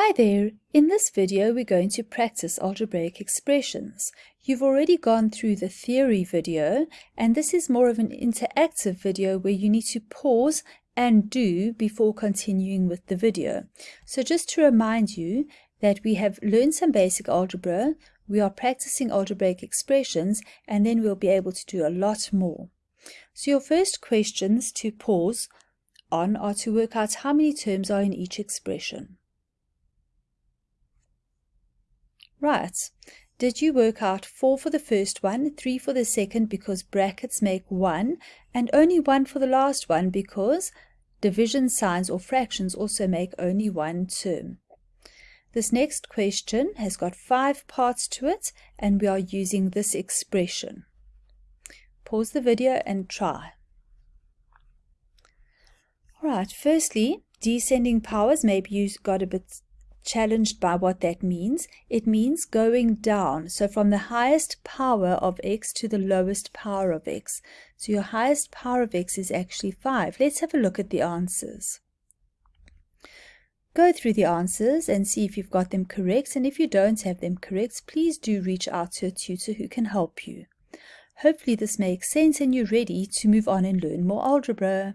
Hi there! In this video we're going to practice algebraic expressions. You've already gone through the theory video and this is more of an interactive video where you need to pause and do before continuing with the video. So just to remind you that we have learned some basic algebra, we are practicing algebraic expressions and then we'll be able to do a lot more. So your first questions to pause on are to work out how many terms are in each expression. Right. Did you work out 4 for the first one, 3 for the second because brackets make 1, and only 1 for the last one because division signs or fractions also make only one term? This next question has got five parts to it, and we are using this expression. Pause the video and try. Alright, firstly, descending powers, maybe you got a bit challenged by what that means. It means going down. So from the highest power of x to the lowest power of x. So your highest power of x is actually 5. Let's have a look at the answers. Go through the answers and see if you've got them correct. And if you don't have them correct, please do reach out to a tutor who can help you. Hopefully this makes sense and you're ready to move on and learn more algebra.